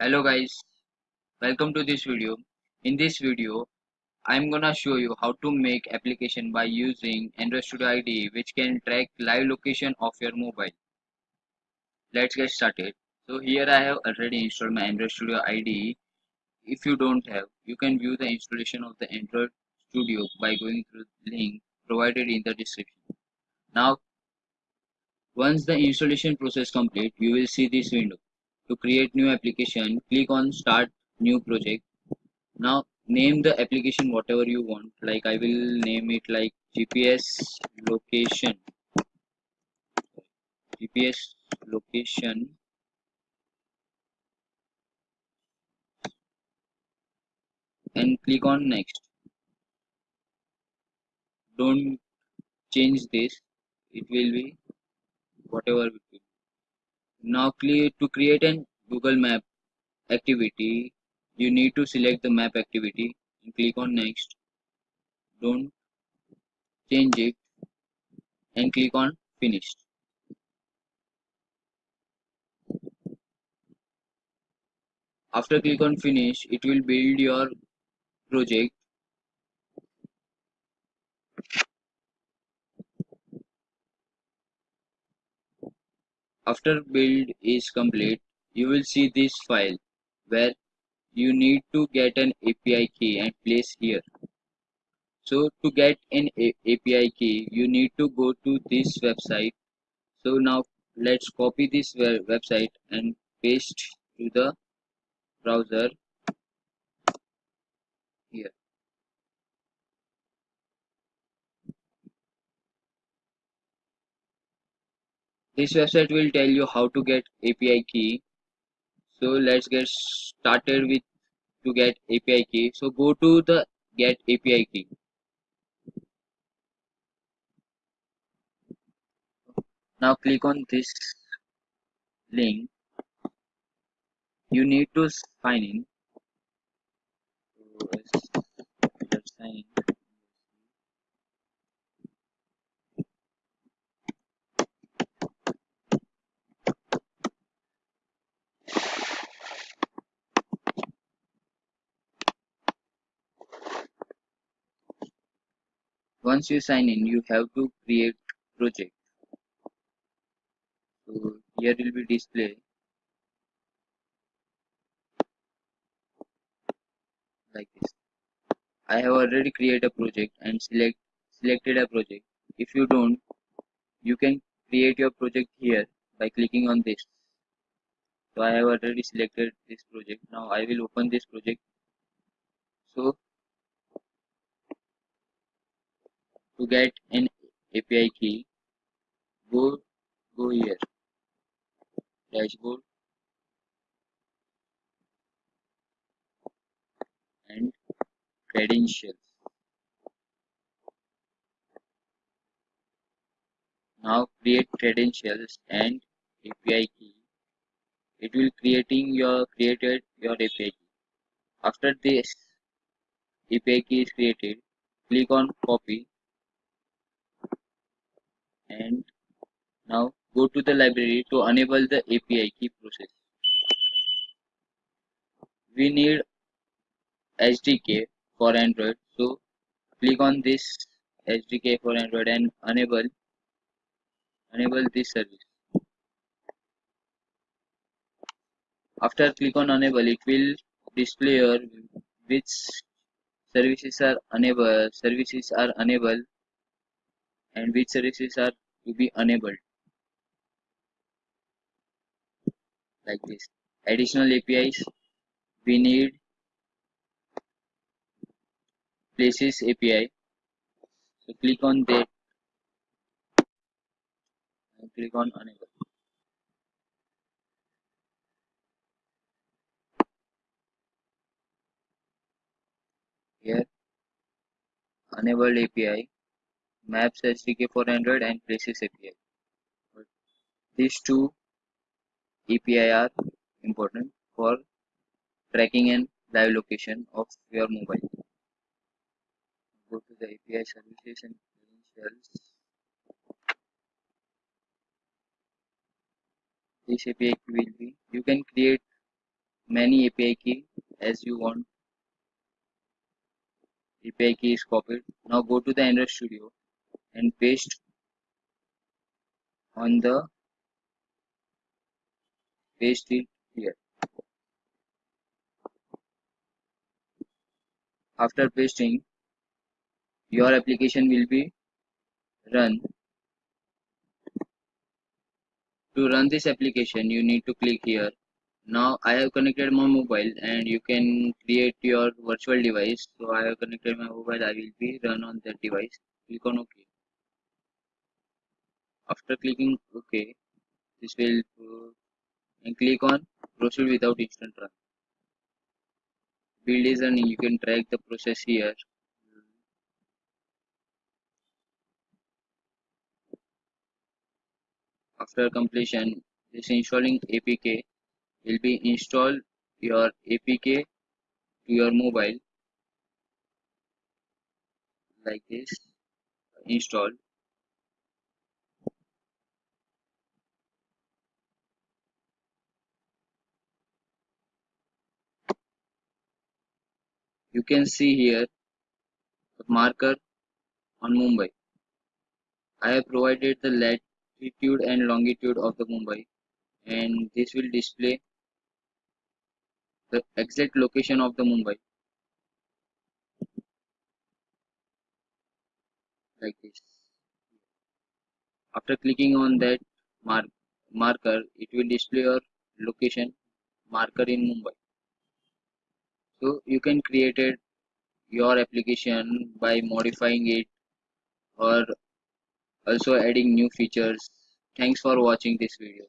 Hello guys, welcome to this video. In this video, I'm gonna show you how to make application by using Android Studio IDE which can track live location of your mobile. Let's get started. So here I have already installed my Android Studio IDE. If you don't have, you can view the installation of the Android Studio by going through the link provided in the description. Now, once the installation process complete, you will see this window. To create new application, click on Start New Project. Now name the application whatever you want. Like I will name it like GPS location. GPS location and click on next. Don't change this. It will be whatever it will. Now to create an Google Map activity, you need to select the map activity and click on next. Don't change it and click on finish. After click on finish, it will build your project After build is complete, you will see this file where you need to get an API key and place here. So to get an A API key, you need to go to this website. So now let's copy this website and paste to the browser here. This website will tell you how to get API key. So let's get started with to get API key. So go to the get API key. Now click on this link. You need to sign in. So let's sign in. Once you sign in you have to create project. So here will be display. Like this. I have already created a project and select selected a project. If you don't you can create your project here by clicking on this. So I have already selected this project. Now I will open this project. So to get an API key. Go go here. Dashboard. And credentials. Now create credentials and API key. It will creating your created your API key. After this API key is created click on copy and now go to the library to enable the API key process. We need SDK for Android so click on this SDK for Android and enable enable this service. After click on enable it will display your which services are unable services are unable and which services are to be enabled like this. Additional APIs we need places API so click on that and click on enable here. Enabled API Maps SDK for Android and Places API. These two API are important for tracking and live location of your mobile. Go to the API services and credentials. This API key will be you can create many API key as you want. API key is copied. Now go to the Android Studio and paste on the paste it here. After pasting, your application will be run. To run this application, you need to click here. Now I have connected my mobile and you can create your virtual device. So I have connected my mobile. I will be run on that device. Click on OK. After clicking OK, this will uh, and click on proceed without instant run. Build is running. You can track the process here. After completion, this installing APK will be install your APK to your mobile like this install you can see here the marker on Mumbai. I have provided the latitude and longitude of the Mumbai and this will display the exact location of the Mumbai. Like this. After clicking on that mark marker it will display your location marker in Mumbai so you can create it your application by modifying it or also adding new features. Thanks for watching this video